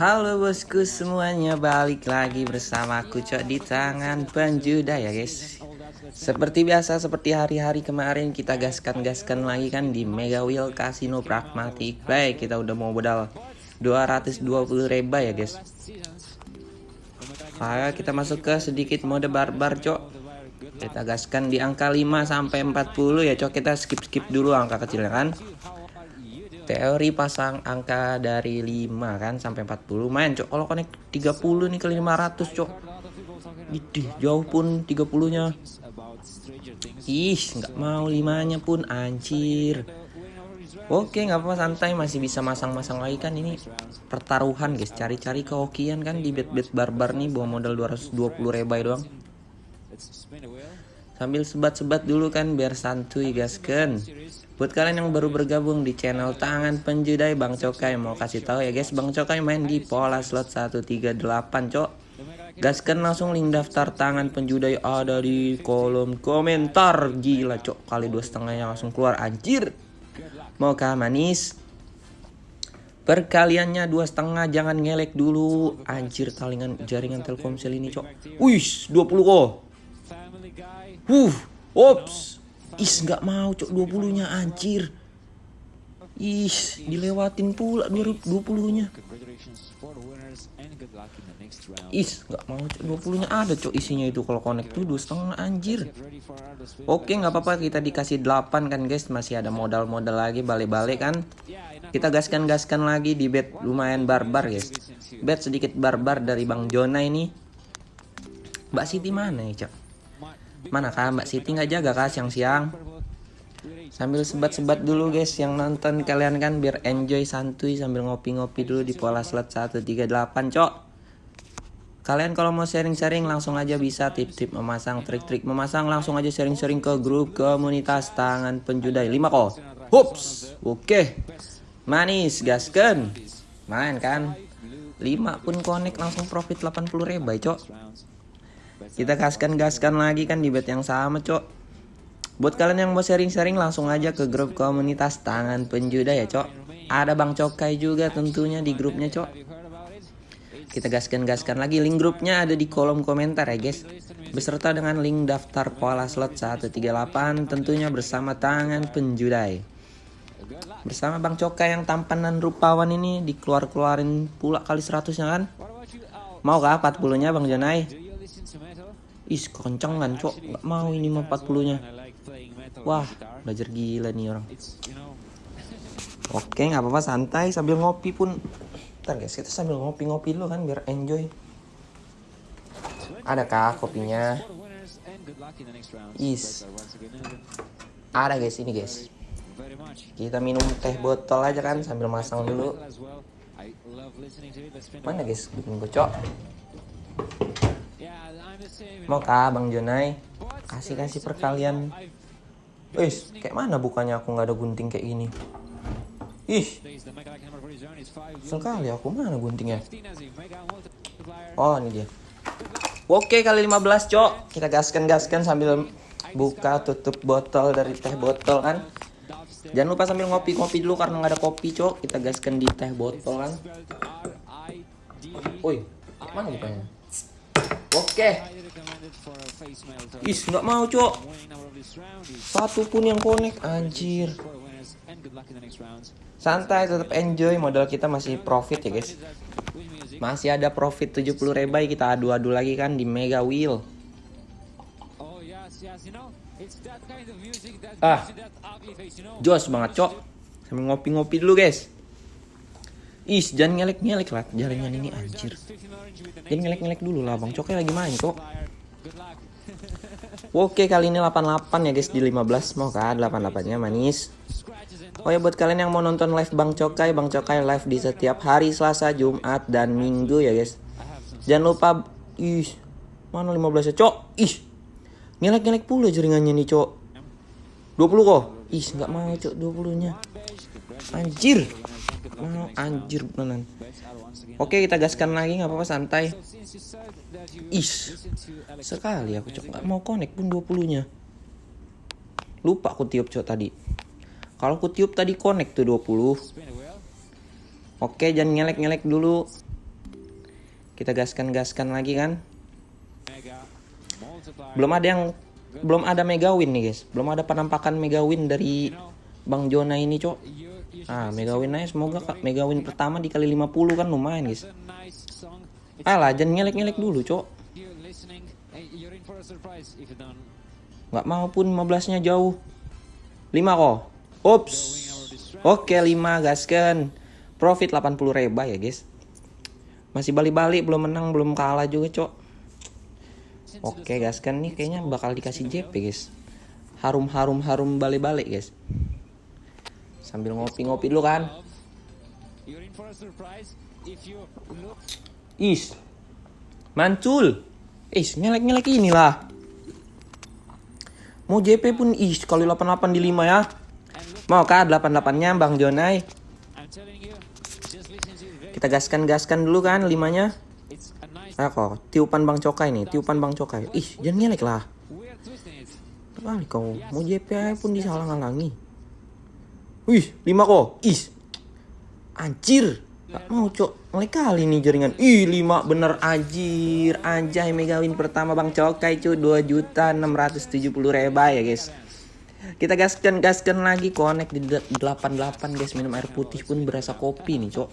Halo bosku semuanya balik lagi bersama aku Cok di tangan penjuda ya guys. Seperti biasa seperti hari-hari kemarin kita gaskan-gaskan lagi kan di Mega Wheel Casino Pragmatic. Play Kita udah mau modal 220 reba ya guys. Maka kita masuk ke sedikit mode barbar Cok. Kita gaskan di angka 5 sampai 40 ya Cok. Kita skip-skip dulu angka kecilnya kan teori pasang angka dari 5 kan sampai 40 main cok. Kalau connect 30 nih ke 500 cok. Idih, jauh pun 30 nya ih nggak mau limanya pun anjir. Oke nggak apa-apa santai. Masih bisa masang-masang lagi kan. Ini pertaruhan guys. Cari-cari kehokian kan di bet-bet barbar nih bawa modal 220 rebai doang. Sambil sebat-sebat dulu kan biar santuy gasken Buat kalian yang baru bergabung di channel Tangan Penjudai Bang Cokai mau kasih tahu ya guys, Bang Cokai main di pola slot 138, Cok. Gaskan langsung link daftar Tangan Penjudai ada di kolom komentar. Gila, Cok. Kali dua setengahnya langsung keluar anjir. Mau kah manis? Perkaliannya dua setengah jangan ngelek dulu anjir talingan jaringan Telkomsel ini cok. Wih 20 kok. Uh, ops. Is nggak mau cok 20 nya anjir. Is dilewatin pula 20 nya. Is nggak mau cok 20 nya ada cok isinya itu kalau connect tuh dua setengah anjir. Oke nggak apa-apa kita dikasih 8 kan guys masih ada modal-modal lagi balik-balik kan. Kita gaskan-gaskan lagi di bed lumayan barbar guys. Bed sedikit barbar dari Bang Jona ini. Mbak Siti mana ya cok? Mana kah Mbak Siti nggak jaga kah siang-siang? Sambil sebat-sebat dulu guys yang nonton kalian kan biar enjoy santuy sambil ngopi-ngopi dulu di pola slot 138 cok. Kalian kalau mau sharing-sharing langsung aja bisa tip-tip memasang trik-trik memasang langsung aja sharing-sharing ke grup komunitas tangan penjudai 5 kok. Hups. Oke. Manis gasken. Main kan? 5 pun connect langsung profit 80 ribu cok. Kita gaskan-gaskan lagi kan di bed yang sama cok. Buat kalian yang mau sharing-sharing langsung aja ke grup komunitas tangan penjuda ya cok. Ada Bang Cokai juga tentunya di grupnya cok. Kita gaskan-gaskan lagi. Link grupnya ada di kolom komentar ya guys. Beserta dengan link daftar pola slot 138 tentunya bersama tangan penjudai. Bersama Bang Cokai yang tampanan rupawan ini dikeluar-keluarin pula kali 100 nya kan? Mau kah 40 nya Bang Janai? Is kencang kan cok Gak mau ini mah 40 nya Wah belajar gila nih orang. Oke nggak apa-apa santai sambil ngopi pun. Ntar guys kita sambil ngopi-ngopi dulu kan biar enjoy. Adakah kopinya? Is. Ada guys ini guys. Kita minum teh botol aja kan sambil masang dulu. Mana guys bikin bocok Mau kah Bang Jonai? Kasih-kasih perkalian. Wis, kayak mana bukannya aku nggak ada gunting kayak gini? Ih, sekali aku mana guntingnya? Oh ini dia. Oke kali 15 cok, kita gaskan-gaskan sambil buka tutup botol dari teh botol kan. Jangan lupa sambil ngopi-ngopi dulu karena nggak ada kopi cok, kita gaskan di teh botol kan. Woi, mana bukannya? Oke. Is nggak mau cok. Satu pun yang connect anjir. Santai tetap enjoy modal kita masih profit ya guys. Masih ada profit 70 rebai kita adu-adu lagi kan di Mega Wheel. Ah. Jos banget cok. Sambil ngopi-ngopi dulu guys. Is, jangan ngelek-ngelek lah jaringan ini anjir. Jangan ngelek-ngelek dulu lah Bang Cokai lagi main kok. Oke kali ini 88 ya guys di 15 mau kan 88 nya manis. Oh ya buat kalian yang mau nonton live Bang Cokai, Bang Cokai live di setiap hari Selasa, Jumat dan Minggu ya guys. Jangan lupa ih mana 15 ya cok. Ih. Ngelek-ngelek pula jaringannya nih cok. 20 kok. Ih nggak mau cok 20 nya. Anjir. Oh, anjir beneran. Oke kita gaskan lagi nggak apa-apa santai. Is sekali aku cok nggak mau connect pun 20 nya. Lupa aku tiup cok tadi. Kalau aku tiup tadi connect tuh 20. Oke, jangan ngelek-ngelek dulu. Kita gaskan-gaskan lagi kan. Belum ada yang belum ada mega win nih, guys. Belum ada penampakan mega win dari Bang Jona ini, Cok. Ah, mega win aja semoga Kak. Mega win pertama dikali 50 kan lumayan, guys. Alah, jangan ngelek-ngelek dulu, Cok. Nggak mau pun 15-nya jauh. 5 kok. Ups. Oke, 5 gaskan. Profit 80 reba ya, guys. Masih balik-balik belum menang, belum kalah juga, Cok. Oke, gaskan nih kayaknya bakal dikasih JP, guys. Harum-harum harum balik-balik, guys. Sambil ngopi-ngopi dulu kan. Is. Mancul. Is, nyelek-nyelek inilah. Mau JP pun is kalau 88 di 5 ya. Mau kah 88-nya Bang Jonai? Kita gaskan-gaskan dulu kan 5-nya. Ah kok, tiupan Bang Cokai nih, tiupan Bang Cokai. Ih, jangan nyelek lah. Kali kau, mau JP pun disalah-halangi. Wih, 5 kok. Ih. Anjir. Gak mau cok. Mulai kali nih jaringan. Ih 5 bener anjir. Anjay mega win pertama Bang Cokai cuy 2 juta 670 reba ya guys. Kita gaskan gaskan lagi. Connect di 88 guys. Minum air putih pun berasa kopi nih cok.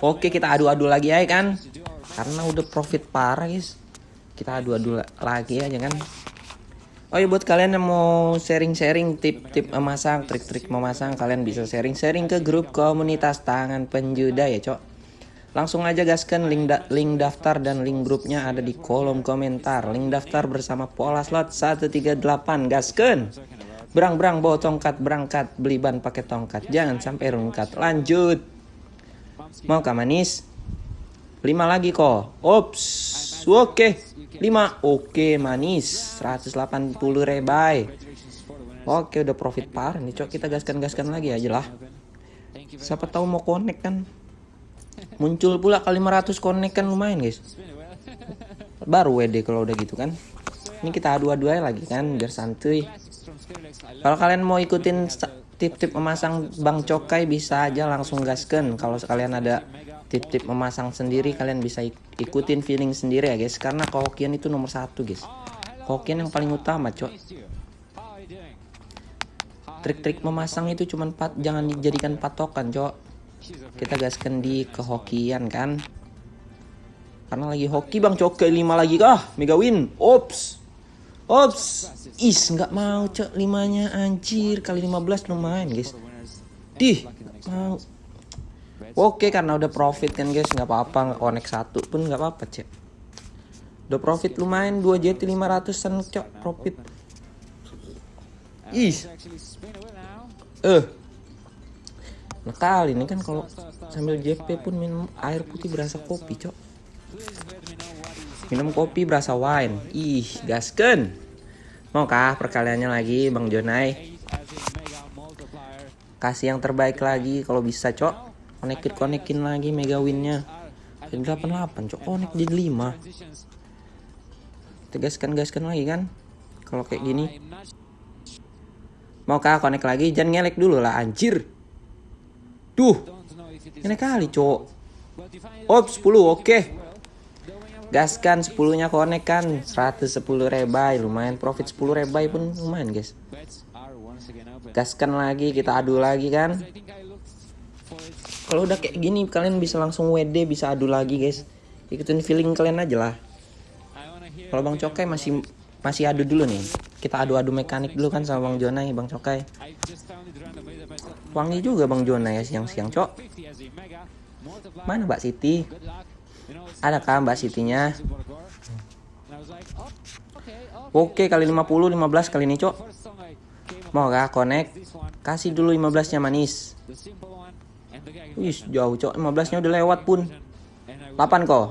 Oke kita adu-adu lagi ya kan? Karena udah profit parah guys. Kita adu-adu lagi aja kan Oh ya buat kalian yang mau sharing-sharing tip-tip memasang, trik-trik memasang, kalian bisa sharing-sharing ke grup komunitas tangan penjuda ya, Cok. Langsung aja gaskan link da link daftar dan link grupnya ada di kolom komentar. Link daftar bersama pola slot 138 gaskan. Berang-berang bawa tongkat berangkat, beli ban pakai tongkat. Jangan sampai rungkat. Lanjut. Mau kah manis? 5 lagi kok. Ops. Oke. Okay. 5 oke manis. 180 rebai. Oke udah profit par. Nih cok kita gaskan-gaskan lagi aja lah. Siapa tahu mau connect kan? Muncul pula kali 500 connect kan lumayan guys. Baru WD kalau udah gitu kan. Ini kita adu-adu aja lagi kan biar santuy. Kalau kalian mau ikutin tip-tip memasang Bang Cokai bisa aja langsung gaskan. Kalau sekalian ada tip-tip memasang sendiri kalian bisa ikutin feeling sendiri ya guys. Karena kehokian itu nomor satu guys. Kehokian yang paling utama cok. Trik-trik memasang itu cuma pat jangan dijadikan patokan cok. Kita gaskan di kehokian kan? Karena lagi hoki bang cok. Ke lima lagi kah? Mega win. Ops. Ops. Is nggak mau cok. Limanya anjir. Kali 15 lumayan guys. Dih mau Oke karena udah profit kan guys nggak apa-apa nggak connect satu pun nggak apa-apa cek. Udah profit lumayan 2 JT 500an cok profit. Ih. Eh. Nah kali ini kan kalau sambil JP pun minum air putih berasa kopi cok. Minum kopi berasa wine. Ih gasken. Mau kah perkaliannya lagi Bang Jonai? Kasih yang terbaik lagi kalau bisa cok konekin konekin lagi mega winnya. Jadi 88 cok. Konek jadi 5 tegaskan gaskan lagi kan? Kalau kayak gini. Mau kah konek lagi? Jangan ngelek dulu lah anjir. Tuh ini kali cok. Op 10 oke. Gaskan 10 nya konek kan? 110 rebai. Lumayan profit 10 rebai pun lumayan guys. Gaskan lagi kita adu lagi kan kalau udah kayak gini kalian bisa langsung WD bisa adu lagi guys. Ikutin feeling kalian aja lah. Kalau Bang Cokai masih masih adu dulu nih. Kita adu-adu mekanik dulu kan sama Bang Jonai Bang Cokai. Wangi juga Bang Jonai ya siang-siang cok. Mana Mbak Siti? Ada kah Mbak Sitinya? Oke kali 50 15 kali ini cok. Mau gak connect. Kasih dulu 15 nya manis Wih, jauh cok. 15-nya udah lewat pun. 8 kok.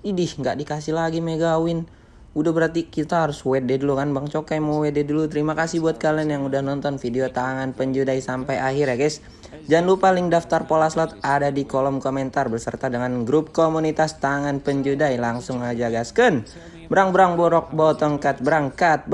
Idih, nggak dikasih lagi mega win. Udah berarti kita harus WD dulu kan Bang Cokai mau WD dulu. Terima kasih buat kalian yang udah nonton video tangan penjudai sampai akhir ya guys. Jangan lupa link daftar pola slot ada di kolom komentar beserta dengan grup komunitas tangan penjudai. Langsung aja gasken. Berang-berang borok bawa tongkat berangkat.